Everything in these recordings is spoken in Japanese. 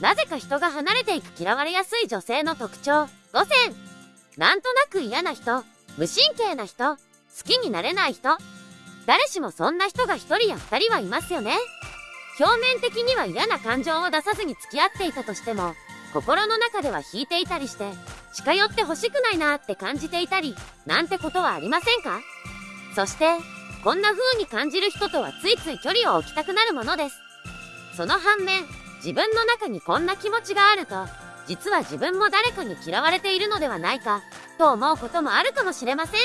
なぜか人が離れていく嫌われやすい女性の特徴。5選。なんとなく嫌な人、無神経な人、好きになれない人。誰しもそんな人が1人や2人はいますよね。表面的には嫌な感情を出さずに付き合っていたとしても、心の中では引いていたりして、近寄って欲しくないなって感じていたり、なんてことはありませんか？そして、こんな風に感じる人とはついつい距離を置きたくなるものです。その反面、自分の中にこんな気持ちがあると、実は自分も誰かに嫌われているのではないか、と思うこともあるかもしれません。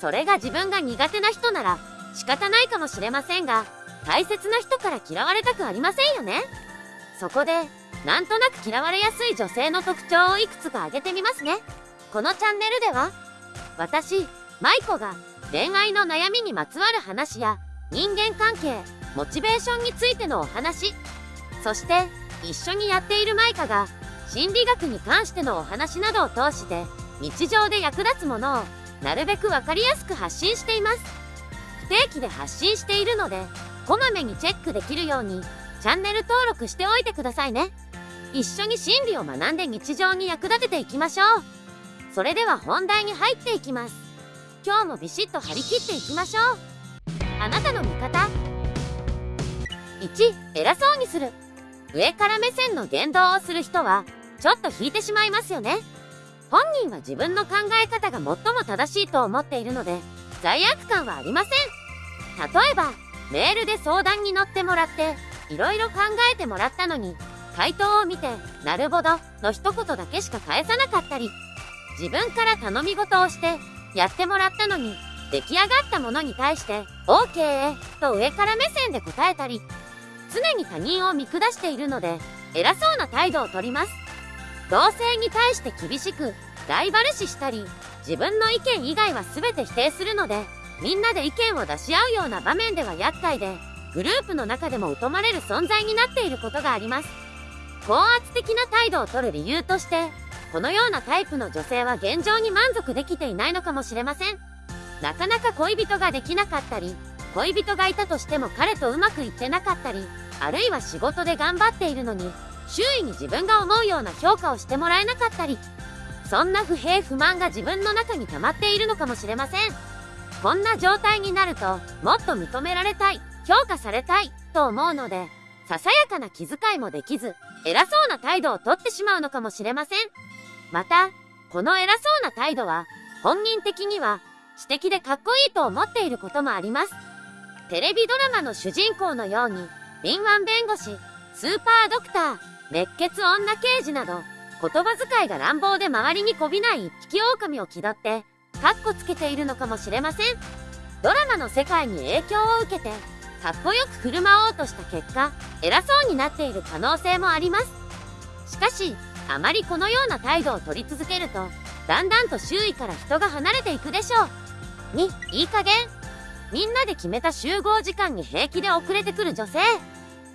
それが自分が苦手な人なら、仕方ないかもしれませんが、大切な人から嫌われたくありませんよね。そこで、なんとなく嫌われやすい女性の特徴をいくつか挙げてみますね。このチャンネルでは、私、舞子が恋愛の悩みにまつわる話や人間関係、モチベーションについてのお話、そして一緒にやっているマイカが心理学に関してのお話などを通して日常で役立つものをなるべく分かりやすく発信しています。不定期で発信しているので、こまめにチェックできるようにチャンネル登録しておいてくださいね。一緒に心理を学んで日常に役立てていきましょう。それでは本題に入っていきます。今日もビシッと張り切っていきましょう。あなたの味方。1、偉そうにする。上から目線の言動をする人は、ちょっと引いてしまいますよね。本人は自分の考え方が最も正しいと思っているので、罪悪感はありません。例えば、メールで相談に乗ってもらって、いろいろ考えてもらったのに、回答を見て、なるほど、の一言だけしか返さなかったり、自分から頼み事をして、やってもらったのに、出来上がったものに対して、OK! と上から目線で答えたり、常に他人を見下しているので、偉そうな態度をとります。同性に対して厳しく、ライバル視したり、自分の意見以外は全て否定するので、みんなで意見を出し合うような場面では厄介で、グループの中でも疎まれる存在になっていることがあります。高圧的な態度をとる理由として、このようなタイプの女性は現状に満足できていないのかもしれません。なかなか恋人ができなかったり、恋人がいたとしても彼とうまくいってなかったり、あるいは仕事で頑張っているのに、周囲に自分が思うような評価をしてもらえなかったり、そんな不平不満が自分の中に溜まっているのかもしれません。こんな状態になると、もっと認められたい、評価されたい、と思うので、ささやかな気遣いもできず、偉そうな態度をとってしまうのかもしれません。また、この偉そうな態度は、本人的には、知的でかっこいいと思っていることもあります。テレビドラマの主人公のように、敏腕弁護士、スーパードクター、熱血女刑事など、言葉遣いが乱暴で周りにこびない一匹狼を気取って、カッコつけているのかもしれません。ドラマの世界に影響を受けて、かっこよく振る舞おうとした結果、偉そうになっている可能性もあります。しかし、あまりこのような態度を取り続けると、だんだんと周囲から人が離れていくでしょう。2、いい加減。みんなで決めた集合時間に平気で遅れてくる女性。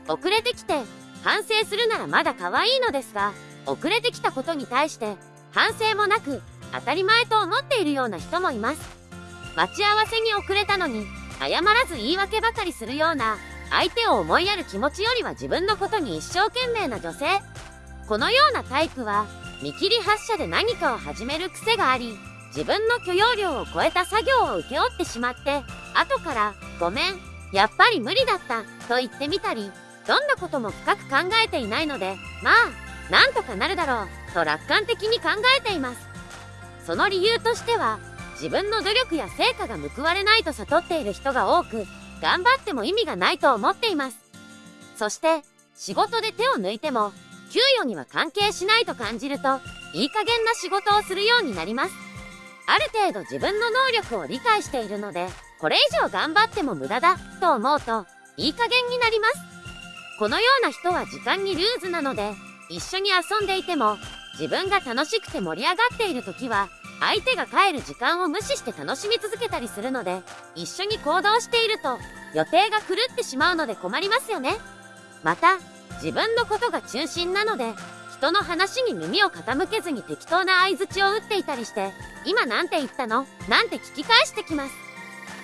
遅れてきて、反省するならまだ可愛いのですが、遅れてきたことに対して、反省もなく、当たり前と思っているような人もいます。待ち合わせに遅れたのに、謝らず言い訳ばかりするような、相手を思いやる気持ちよりは自分のことに一生懸命な女性。このようなタイプは、見切り発車で何かを始める癖があり、自分の許容量を超えた作業を請け負ってしまって、後から、ごめん、やっぱり無理だった、と言ってみたり、どんなことも深く考えていないので、まあ、なんとかなるだろう、と楽観的に考えています。その理由としては、自分の努力や成果が報われないと悟っている人が多く、頑張っても意味がないと思っています。そして、仕事で手を抜いても、給与には関係しないと感じると、いい加減な仕事をするようになります。ある程度自分の能力を理解しているので、これ以上頑張っても無駄だ、と思うと、いい加減になります。このような人は時間にルーズなので、一緒に遊んでいても、自分が楽しくて盛り上がっている時は、相手が帰る時間を無視して楽しみ続けたりするので、一緒に行動していると予定が狂ってしまうので困りますよね。また、自分のことが中心なので、人の話に耳を傾けずに適当な相槌を打っていたりして、今なんて言ったの？なんて聞き返してきます。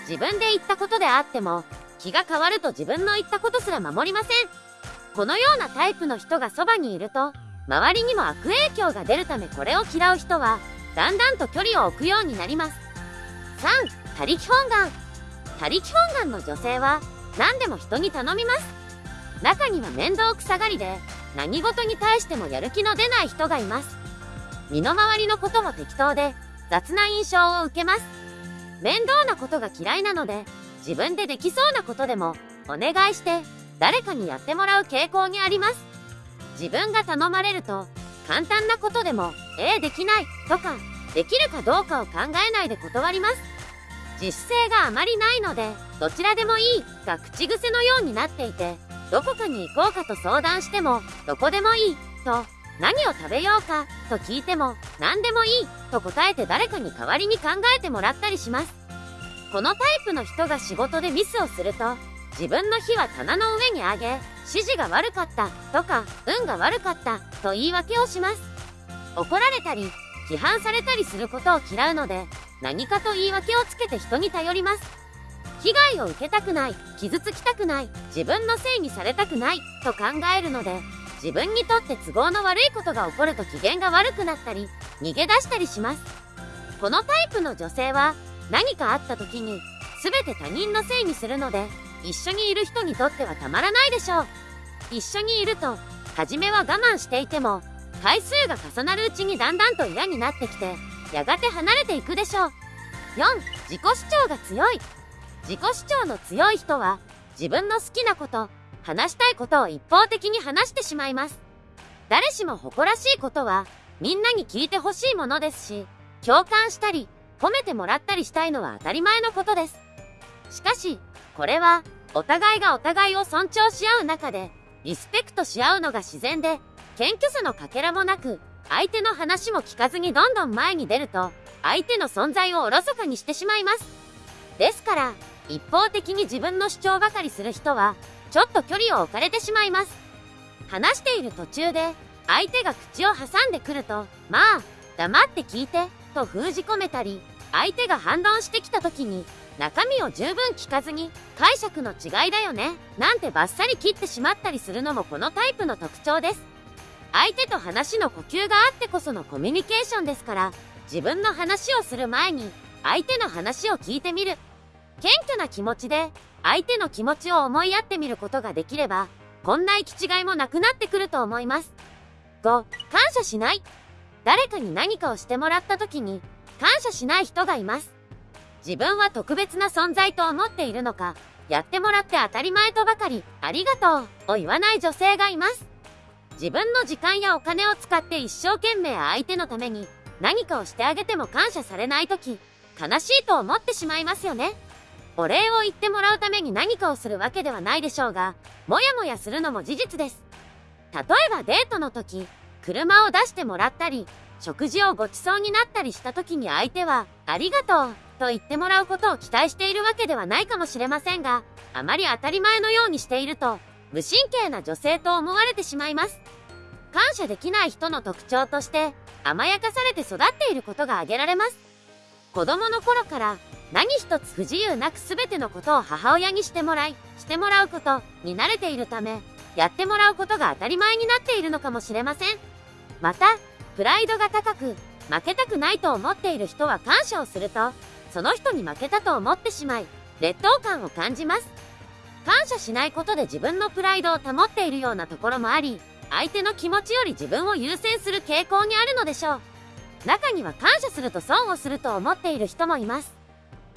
自分で言ったことであっても、気が変わると自分の言ったことすら守りません。このようなタイプの人がそばにいると、周りにも悪影響が出るためこれを嫌う人は、だんだんと距離を置くようになります。3、他力本願。他力本願の女性は、何でも人に頼みます。中には面倒くさがりで、何事に対してもやる気の出ない人がいます。身の回りのことも適当で、雑な印象を受けます。面倒なことが嫌いなので、自分でできそうなことでも、お願いして、誰かにやってもらう傾向にあります。自分が頼まれると、簡単なことでも、ええできないとか、できるかどうかを考えないで断ります。自主性があまりないので、どちらでもいいが口癖のようになっていて、どこかに行こうかと相談しても、どこでもいい、と、何を食べようか、と聞いても、何でもいい、と答えて誰かに代わりに考えてもらったりします。このタイプの人が仕事でミスをすると、自分の日は棚の上に上げ、指示が悪かった、とか、運が悪かった、と言い訳をします。怒られたり、批判されたりすることを嫌うので、何かと言い訳をつけて人に頼ります。被害を受けたくない、傷つきたくない、自分のせいにされたくない、と考えるので、自分にとって都合の悪いことが起こると機嫌が悪くなったり、逃げ出したりします。このタイプの女性は、何かあった時に、全て他人のせいにするので、一緒にいる人にとってはたまらないでしょう。一緒にいると、初めは我慢していても、回数が重なるうちにだんだんと嫌になってきて、やがて離れていくでしょう。4、自己主張が強い。自己主張の強い人は、自分の好きなこと、話したいことを一方的に話してしまいます。誰しも誇らしいことは、みんなに聞いてほしいものですし、共感したり、褒めてもらったりしたいのは当たり前のことです。しかし、これは、お互いがお互いを尊重し合う中で、リスペクトし合うのが自然で、謙虚さのかけらもなく、相手の話も聞かずにどんどん前に出ると、相手の存在をおろそかにしてしまいます。ですから、一方的に自分の主張ばかりする人は、ちょっと距離を置かれてしまいます。話している途中で、相手が口を挟んでくると、まあ、黙って聞いて、と封じ込めたり、相手が反論してきた時に、中身を十分聞かずに、解釈の違いだよね、なんてバッサリ切ってしまったりするのもこのタイプの特徴です。相手と話の呼吸があってこそのコミュニケーションですから、自分の話をする前に、相手の話を聞いてみる、謙虚な気持ちで相手の気持ちを思いやってみることができれば、こんな行き違いもなくなってくると思います。5、感謝しない。誰かに何かをしてもらった時に、感謝しない人がいます。自分は特別な存在と思っているのか、やってもらって当たり前とばかり、ありがとう、を言わない女性がいます。自分の時間やお金を使って一生懸命相手のために何かをしてあげても感謝されない時、悲しいと思ってしまいますよね。お礼を言ってもらうために何かをするわけではないでしょうが、もやもやするのも事実です。例えばデートの時、車を出してもらったり、食事をごちそうになったりした時に相手は、ありがとう、と言ってもらうことを期待しているわけではないかもしれませんが、あまり当たり前のようにしていると、無神経な女性と思われてしまいます。感謝できない人の特徴として、甘やかされて育っていることが挙げられます。子供の頃から何一つ不自由なく全てのことを母親にしてもらい、してもらうことに慣れているため、やってもらうことが当たり前になっているのかもしれません。また、プライドが高く、負けたくないと思っている人は感謝をすると、その人に負けたと思ってしまい、劣等感を感じます。感謝しないことで自分のプライドを保っているようなところもあり、相手の気持ちより自分を優先する傾向にあるのでしょう。中には感謝すると損をすると思っている人もいます。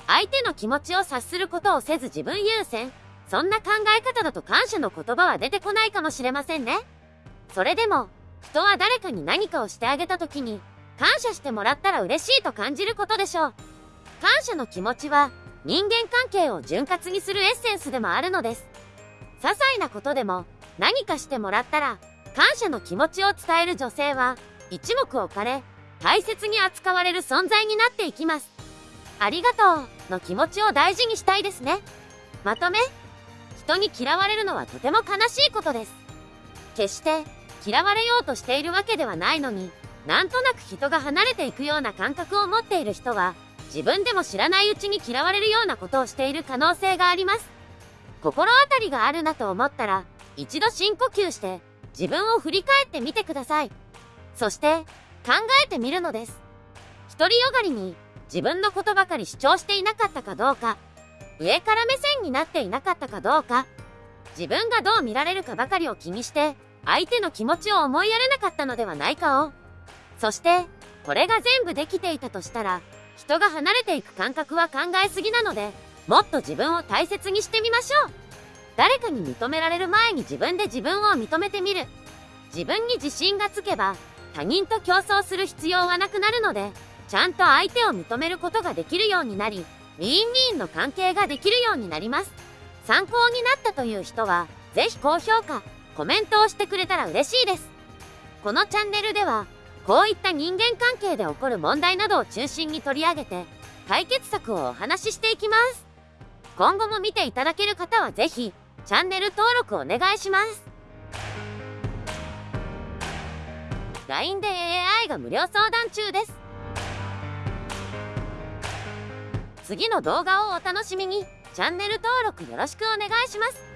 相手の気持ちを察することをせず自分優先。そんな考え方だと感謝の言葉は出てこないかもしれませんね。それでも、人は誰かに何かをしてあげた時に、感謝してもらったら嬉しいと感じることでしょう。感謝の気持ちは、人間関係を潤滑にするエッセンスでもあるのです。些細なことでも、何かしてもらったら、感謝の気持ちを伝える女性は、一目置かれ、大切に扱われる存在になっていきます。ありがとうの気持ちを大事にしたいですね。まとめ人に嫌われるのはとても悲しいことです。決して嫌われようとしているわけではないのに、なんとなく人が離れていくような感覚を持っている人は、自分でも知らないうちに嫌われるようなことをしている可能性があります。心当たりがあるなと思ったら、一度深呼吸して自分を振り返ってみてください。そして考えてみるのです。独りよがりに自分のことばかり主張していなかったかどうか、上から目線になっていなかったかどうか、自分がどう見られるかばかりを気にして相手の気持ちを思いやれなかったのではないかを。そして、これが全部できていたとしたら、人が離れていく感覚は考えすぎなので、もっと自分を大切にしてみましょう。誰かに認められる前に自分で自分を認めてみる。自分に自信がつけば、他人と競争する必要はなくなるので、ちゃんと相手を認めることができるようになり、ウィンウィンの関係ができるようになります。参考になったという人は、ぜひ高評価、コメントをしてくれたら嬉しいです。このチャンネルでは、こういった人間関係で起こる問題などを中心に取り上げて、解決策をお話ししていきます。今後も見ていただける方はぜひ、チャンネル登録お願いします。LINE で AI が無料相談中です。次の動画をお楽しみに。チャンネル登録よろしくお願いします。